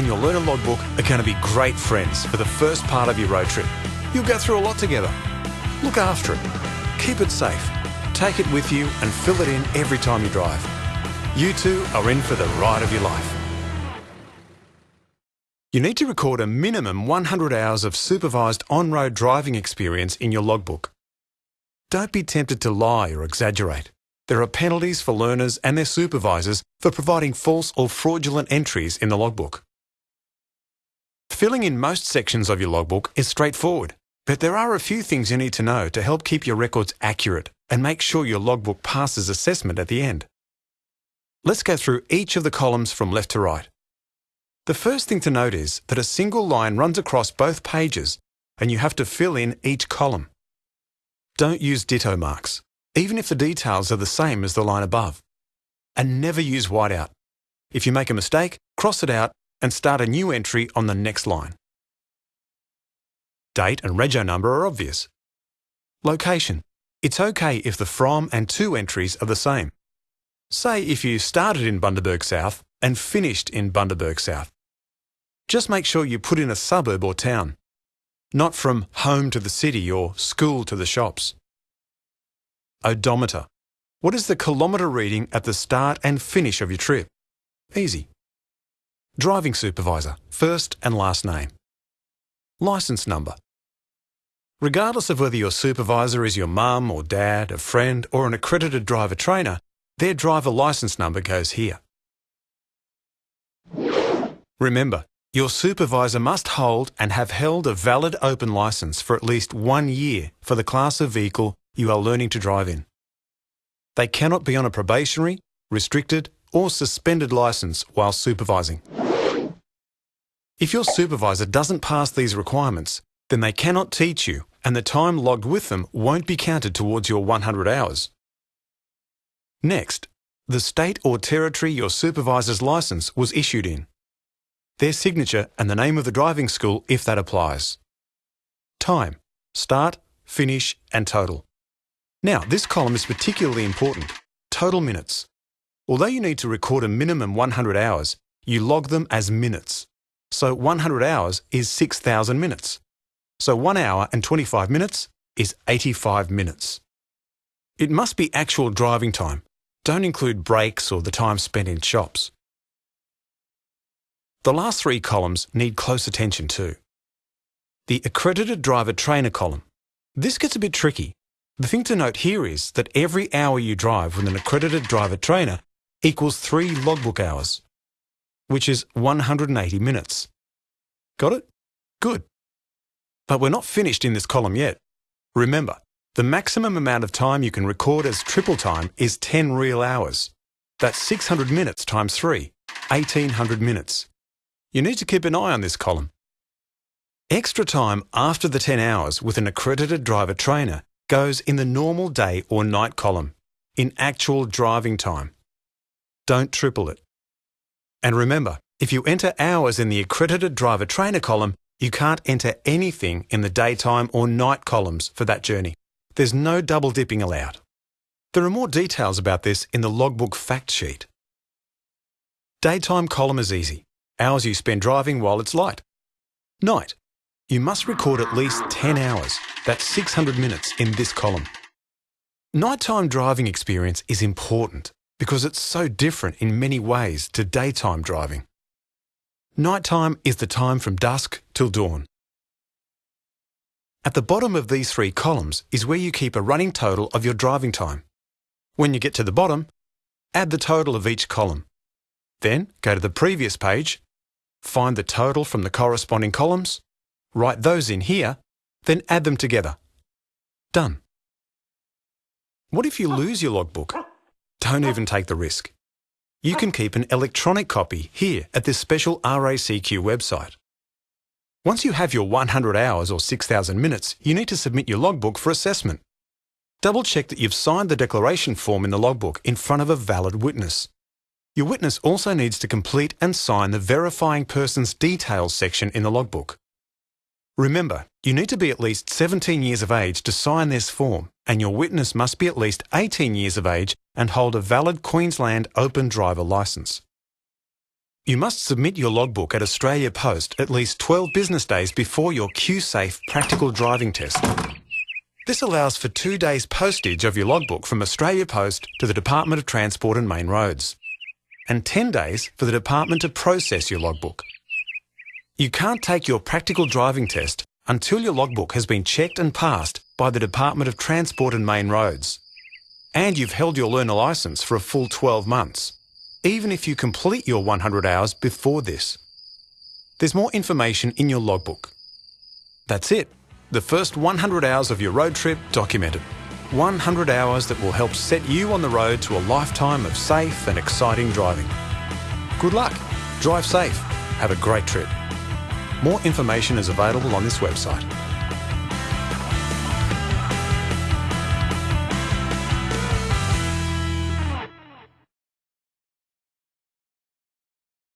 and your learner logbook are going to be great friends for the first part of your road trip. You'll go through a lot together. Look after it. Keep it safe. Take it with you and fill it in every time you drive. You two are in for the ride of your life. You need to record a minimum 100 hours of supervised on-road driving experience in your logbook. Don't be tempted to lie or exaggerate. There are penalties for learners and their supervisors for providing false or fraudulent entries in the logbook. Filling in most sections of your logbook is straightforward, but there are a few things you need to know to help keep your records accurate and make sure your logbook passes assessment at the end. Let's go through each of the columns from left to right. The first thing to note is that a single line runs across both pages and you have to fill in each column. Don't use ditto marks, even if the details are the same as the line above. And never use whiteout. If you make a mistake, cross it out and start a new entry on the next line. Date and rego number are obvious. Location. It's okay if the from and to entries are the same. Say if you started in Bundaberg South and finished in Bundaberg South. Just make sure you put in a suburb or town, not from home to the city or school to the shops. Odometer. What is the kilometre reading at the start and finish of your trip? Easy. Driving supervisor, first and last name. License number. Regardless of whether your supervisor is your mum or dad, a friend, or an accredited driver trainer, their driver license number goes here. Remember, your supervisor must hold and have held a valid open license for at least one year for the class of vehicle you are learning to drive in. They cannot be on a probationary, restricted, or suspended license while supervising. If your supervisor doesn't pass these requirements, then they cannot teach you and the time logged with them won't be counted towards your 100 hours. Next, the state or territory your supervisor's license was issued in. Their signature and the name of the driving school if that applies. Time, start, finish and total. Now, this column is particularly important. Total minutes. Although you need to record a minimum 100 hours, you log them as minutes. So 100 hours is 6,000 minutes. So 1 hour and 25 minutes is 85 minutes. It must be actual driving time. Don't include breaks or the time spent in shops. The last three columns need close attention too. The accredited driver trainer column. This gets a bit tricky. The thing to note here is that every hour you drive with an accredited driver trainer equals three logbook hours which is 180 minutes. Got it? Good. But we're not finished in this column yet. Remember, the maximum amount of time you can record as triple time is 10 real hours. That's 600 minutes times 3, 1800 minutes. You need to keep an eye on this column. Extra time after the 10 hours with an accredited driver trainer goes in the normal day or night column, in actual driving time. Don't triple it. And remember, if you enter hours in the accredited driver trainer column, you can't enter anything in the daytime or night columns for that journey. There's no double dipping allowed. There are more details about this in the logbook fact sheet. Daytime column is easy. Hours you spend driving while it's light. Night. You must record at least 10 hours. That's 600 minutes in this column. Nighttime driving experience is important because it's so different in many ways to daytime driving. Nighttime is the time from dusk till dawn. At the bottom of these three columns is where you keep a running total of your driving time. When you get to the bottom, add the total of each column. Then go to the previous page, find the total from the corresponding columns, write those in here, then add them together. Done. What if you oh. lose your logbook? Don't even take the risk. You can keep an electronic copy here at this special RACQ website. Once you have your 100 hours or 6,000 minutes, you need to submit your logbook for assessment. Double check that you've signed the declaration form in the logbook in front of a valid witness. Your witness also needs to complete and sign the verifying person's details section in the logbook. Remember, you need to be at least 17 years of age to sign this form, and your witness must be at least 18 years of age and hold a valid Queensland Open Driver licence. You must submit your logbook at Australia Post at least 12 business days before your Q-Safe practical driving test. This allows for two days postage of your logbook from Australia Post to the Department of Transport and Main Roads, and 10 days for the department to process your logbook. You can't take your practical driving test until your logbook has been checked and passed by the Department of Transport and Main Roads, and you've held your learner licence for a full 12 months even if you complete your 100 hours before this. There's more information in your logbook. That's it. The first 100 hours of your road trip documented. 100 hours that will help set you on the road to a lifetime of safe and exciting driving. Good luck. Drive safe. Have a great trip. More information is available on this website.